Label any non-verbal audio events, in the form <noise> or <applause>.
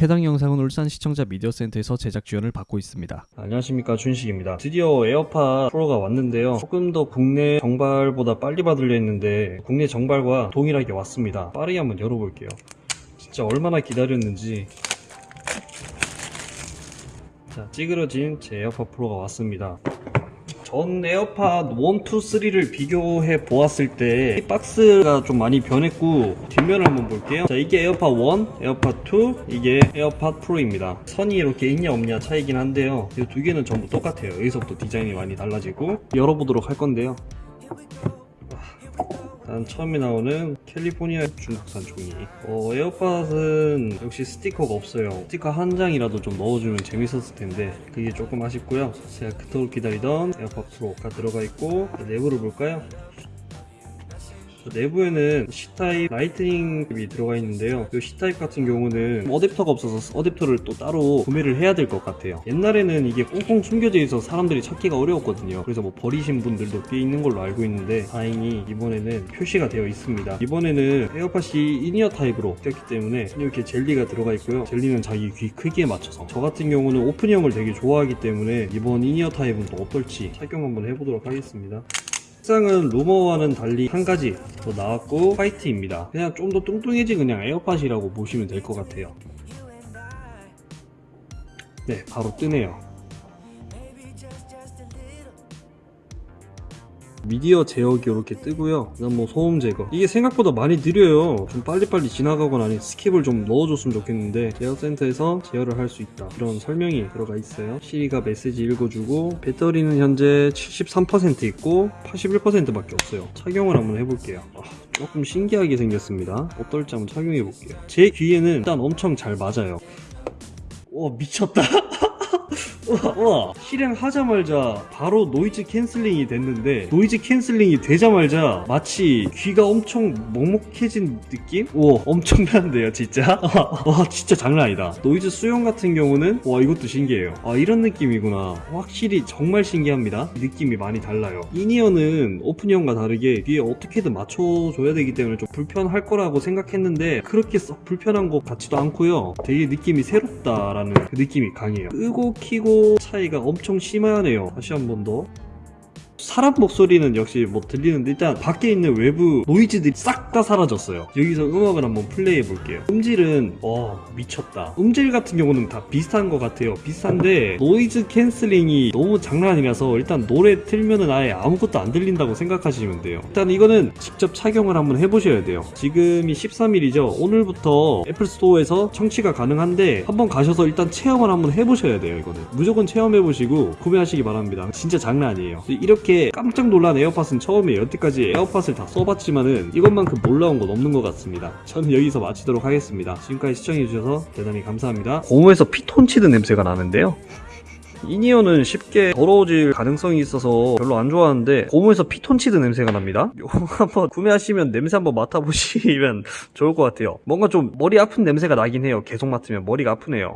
해당 영상은 울산 시청자 미디어 센터에서 제작 지원을 받고 있습니다. 안녕하십니까 준식입니다. 드디어 에어팟 프로가 왔는데요. 조금 더 국내 정발보다 빨리 받으려 했는데 국내 정발과 동일하게 왔습니다. 빠르게 한번 열어볼게요. 진짜 얼마나 기다렸는지. 자 찌그러진 제 에어팟 프로가 왔습니다 전 에어팟 1, 2, 3를 비교해 보았을 때 이 박스가 좀 많이 변했고 뒷면을 한번 볼게요. 자 이게 에어팟 1, 에어팟 2 이게 에어팟 프로입니다. 선이 이렇게 있냐 없냐 차이긴 한데요. 이 두 개는 전부 똑같아요. 여기서부터 디자인이 많이 달라지고 열어보도록 할 건데요 일단 처음에 나오는 캘리포니아 중국산 종이. 어, 에어팟은 역시 스티커가 없어요. 스티커 한 장이라도 좀 넣어주면 재밌었을 텐데 그게 조금 아쉽고요. 제가 그토록 기다리던 에어팟 프로가 들어가 있고 자, 내부를 볼까요? 자, 내부에는 C타입 라이트닝이 들어가 있는데요. 이 C타입 같은 경우는 어댑터가 없어서 어댑터를 또 따로 구매를 해야 될 것 같아요. 옛날에는 이게 꽁꽁 숨겨져 있어서 사람들이 찾기가 어려웠거든요. 그래서 뭐 버리신 분들도 꽤 있는 걸로 알고 있는데 다행히 이번에는 표시가 되어 있습니다. 이번에는 에어팟이 in-ear 타입으로 띠었기 때문에 이렇게 젤리가 들어가 있고요. 젤리는 자기 귀 크기에 맞춰서. 저 같은 경우는 오픈형을 되게 좋아하기 때문에 이번 in-ear 타입은 또 어떨지 착용 한번 해보도록 하겠습니다 색상은 루머와는 달리 한 가지 더 나왔고 화이트입니다. 그냥 좀 더 뚱뚱해진 그냥 에어팟이라고 보시면 될 것 같아요. 네 바로 뜨네요 미디어 제어기 이렇게 뜨고요. 그다음 뭐 소음 제거. 이게 생각보다 많이 느려요. 좀 빨리빨리 지나가거나 아니 skip을 좀 넣어줬으면 좋겠는데 제어센터에서 제어를 할 수 있다. 이런 설명이 들어가 있어요. 시리가 메시지 읽어주고 배터리는 현재 73% 있고 81% 밖에 없어요. 착용을 한번 해볼게요. 아, 조금 신기하게 생겼습니다. 어떨지 한번 착용해 볼게요. 제 귀에는 일단 엄청 잘 맞아요. 와 미쳤다 <laughs> 우와, 우와. 실행하자마자 바로 noise canceling이 됐는데 noise canceling이 되자마자 마치 귀가 엄청 먹먹해진 느낌? 우와 엄청난데요 진짜? <laughs> 와 진짜 장난 아니다. 노이즈 수용 같은 경우는 와 이것도 신기해요. 아 이런 느낌이구나. 확실히 정말 신기합니다. 느낌이 많이 달라요. 이니어는 오픈형과 다르게 귀에 어떻게든 맞춰줘야 되기 때문에 좀 불편할 거라고 생각했는데 그렇게 썩 불편한 것 같지도 않고요. 되게 느낌이 새롭다라는 그 느낌이 강해요. 끄고 키고 차이가 엄청 심하네요. 다시 한 번 더 사람 목소리는 역시 뭐 들리는데 일단 밖에 있는 외부 노이즈들이 싹 다 사라졌어요. 여기서 음악을 한번 플레이해 볼게요. 음질은 와 미쳤다. 음질 같은 경우는 다 비슷한 것 같아요. 비슷한데 noise canceling이 너무 장난 아니라서 일단 노래 틀면은 아예 아무것도 안 들린다고 생각하시면 돼요. 일단 이거는 직접 착용을 한번 해보셔야 돼요. 지금이 13일이죠. 오늘부터 애플 스토어에서 청취가 가능한데 한번 가셔서 일단 체험을 한번 해보셔야 돼요 이거는. 무조건 체험해보시고 구매하시기 바랍니다. 진짜 장난 아니에요. 이렇게 깜짝 놀란 에어팟은 처음이에요 여태까지 에어팟을 다 써봤지만은 이것만큼 놀라운 건 없는 것 같습니다. 저는 여기서 마치도록 하겠습니다. 지금까지 시청해주셔서 대단히 감사합니다. 고무에서 피톤치드 냄새가 나는데요? 이니어는 쉽게 더러워질 가능성이 있어서 별로 안 좋아하는데 고무에서 피톤치드 냄새가 납니다. <laughs> 요거 한번 구매하시면 냄새 한번 맡아보시면 <laughs> 좋을 것 같아요. 뭔가 좀 머리 아픈 냄새가 나긴 해요. 계속 맡으면 머리가 아프네요